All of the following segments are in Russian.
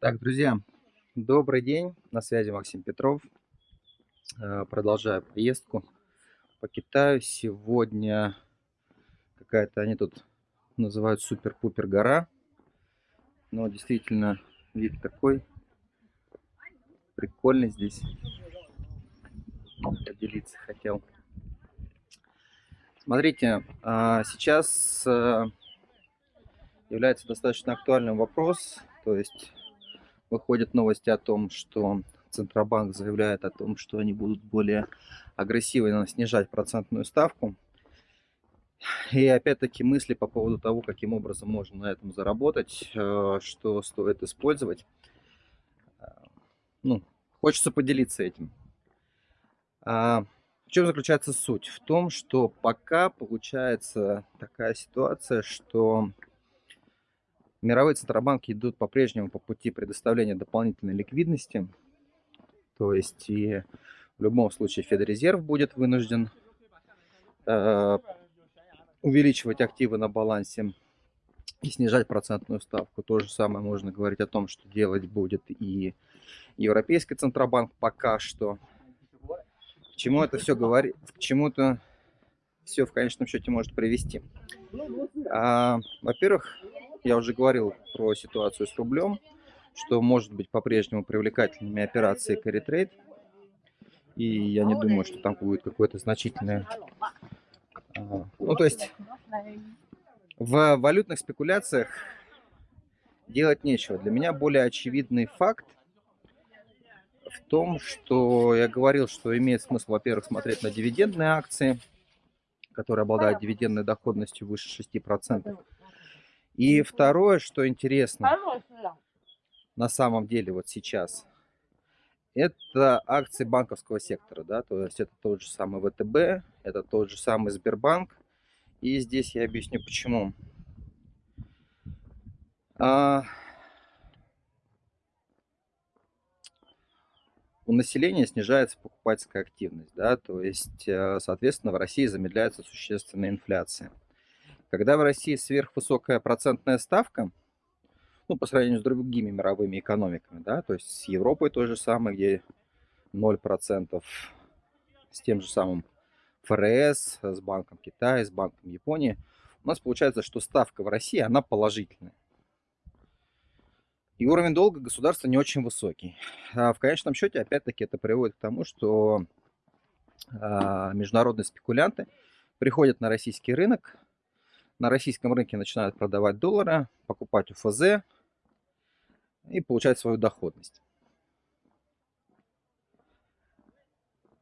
Так, друзья, добрый день, на связи Максим Петров. Э, продолжаю поездку по Китаю. Сегодня какая-то, они тут называют супер-пупер гора. Но действительно вид такой прикольный здесь. Поделиться хотел. Смотрите, а, сейчас э, является достаточно актуальным вопрос, то есть выходят новости о том, что Центробанк заявляет о том, что они будут более агрессивно снижать процентную ставку. И опять-таки мысли по поводу того, каким образом можно на этом заработать, э, что стоит использовать. Ну, хочется поделиться этим. А, в чем заключается суть? В том, что пока получается такая ситуация, что Мировые центробанки идут по-прежнему по пути предоставления дополнительной ликвидности. То есть и в любом случае Федрезерв будет вынужден э, увеличивать активы на балансе и снижать процентную ставку. То же самое можно говорить о том, что делать будет и Европейский Центробанк пока что. К чему это все говорит? К чему-то все в конечном счете может привести. А, Во-первых, я уже говорил про ситуацию с рублем, что может быть по-прежнему привлекательными операции carry trade. И я не думаю, что там будет какое-то значительное... А, ну, то есть в валютных спекуляциях делать нечего. Для меня более очевидный факт в том, что я говорил, что имеет смысл, во-первых, смотреть на дивидендные акции, которые обладают дивидендной доходностью выше 6%. И второе, что интересно, на самом деле вот сейчас, это акции банковского сектора, да, то есть это тот же самый ВТБ, это тот же самый Сбербанк. И здесь я объясню почему. А... У населения снижается покупательская активность, да, то есть, э, соответственно, в России замедляется существенная инфляция. Когда в России сверхвысокая процентная ставка, ну, по сравнению с другими мировыми экономиками, да, то есть с Европой то же самое, где 0%, с тем же самым ФРС, с Банком Китая, с Банком Японии, у нас получается, что ставка в России, она положительная. И уровень долга государства не очень высокий. А в конечном счете, опять-таки, это приводит к тому, что а, международные спекулянты приходят на российский рынок, на российском рынке начинают продавать доллары, покупать УФЗ и получать свою доходность.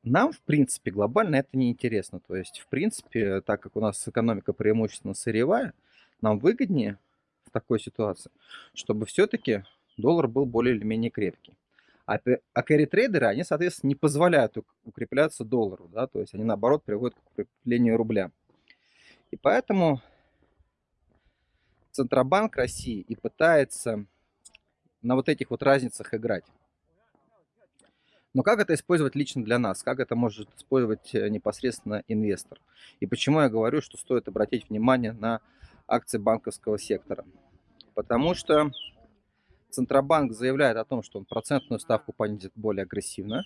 Нам, в принципе, глобально это не интересно. То есть, в принципе, так как у нас экономика преимущественно сырьевая, нам выгоднее в такой ситуации, чтобы все-таки доллар был более или менее крепкий. А, а carry-трейдеры, они, соответственно, не позволяют укрепляться доллару, да, то есть они, наоборот, приводят к укреплению рубля. И поэтому Центробанк России и пытается на вот этих вот разницах играть. Но как это использовать лично для нас? Как это может использовать э, непосредственно инвестор? И почему я говорю, что стоит обратить внимание на акции банковского сектора? Потому что Центробанк заявляет о том, что он процентную ставку понизит более агрессивно.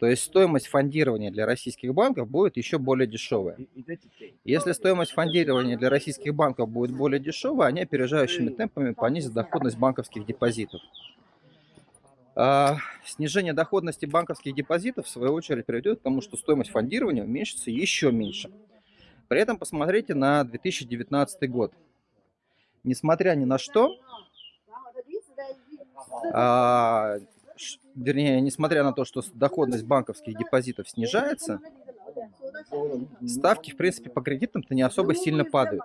То есть стоимость фондирования для российских банков будет еще более дешевая. Если стоимость фондирования для российских банков будет более дешевая, они опережающими темпами понизят доходность банковских депозитов. А, снижение доходности банковских депозитов, в свою очередь, приведет к тому, что стоимость фондирования уменьшится еще меньше. При этом посмотрите на 2019 год. Несмотря ни на что, вернее, несмотря на то, что доходность банковских депозитов снижается, ставки, в принципе, по кредитам-то не особо сильно падают.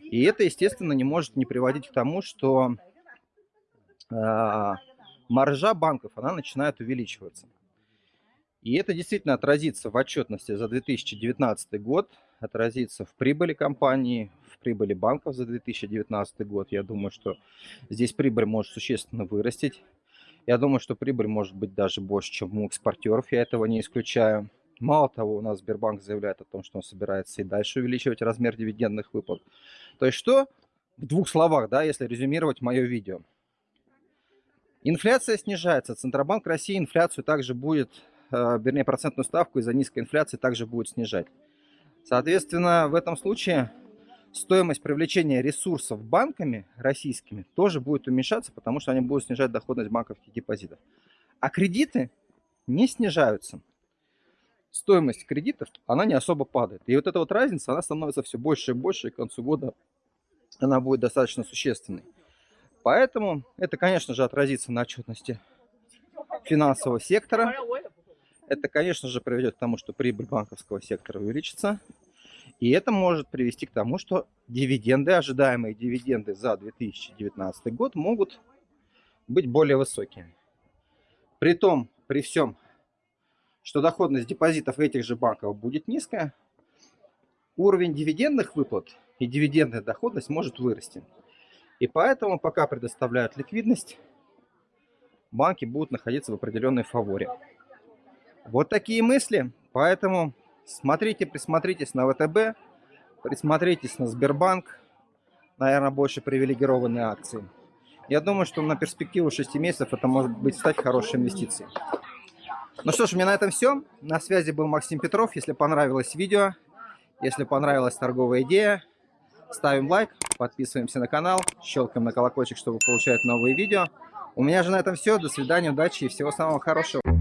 И это, естественно, не может не приводить к тому, что э, маржа банков, она начинает увеличиваться. И это действительно отразится в отчетности за 2019 год, отразится в прибыли компании, в прибыли банков за 2019 год. Я думаю, что здесь прибыль может существенно вырастить. Я думаю, что прибыль может быть даже больше, чем у экспортеров, я этого не исключаю. Мало того, у нас Сбербанк заявляет о том, что он собирается и дальше увеличивать размер дивидендных выплат. То есть что? В двух словах, да, если резюмировать мое видео. Инфляция снижается. Центробанк России инфляцию также будет, э, вернее, процентную ставку из-за низкой инфляции также будет снижать. Соответственно, в этом случае стоимость привлечения ресурсов банками российскими тоже будет уменьшаться, потому что они будут снижать доходность банковских депозитов. А кредиты не снижаются. Стоимость кредитов, она не особо падает. И вот эта вот разница, она становится все больше и больше, и к концу года она будет достаточно существенной. Поэтому это, конечно же, отразится на отчетности финансового сектора. Это, конечно же, приведет к тому, что прибыль банковского сектора увеличится. И это может привести к тому, что дивиденды, ожидаемые дивиденды за 2019 год могут быть более высокими. При том, при всем, что доходность депозитов этих же банков будет низкая, уровень дивидендных выплат и дивидендная доходность может вырасти. И поэтому, пока предоставляют ликвидность, банки будут находиться в определенной фаворе. Вот такие мысли. Поэтому смотрите, присмотритесь на ВТБ, присмотритесь на Сбербанк. Наверное, больше привилегированные акции. Я думаю, что на перспективу 6 месяцев это может быть стать хорошей инвестицией. Ну что ж, у меня на этом все. На связи был Максим Петров. Если понравилось видео, если понравилась торговая идея, ставим лайк, подписываемся на канал, щелкаем на колокольчик, чтобы получать новые видео. У меня же на этом все. До свидания, удачи и всего самого хорошего.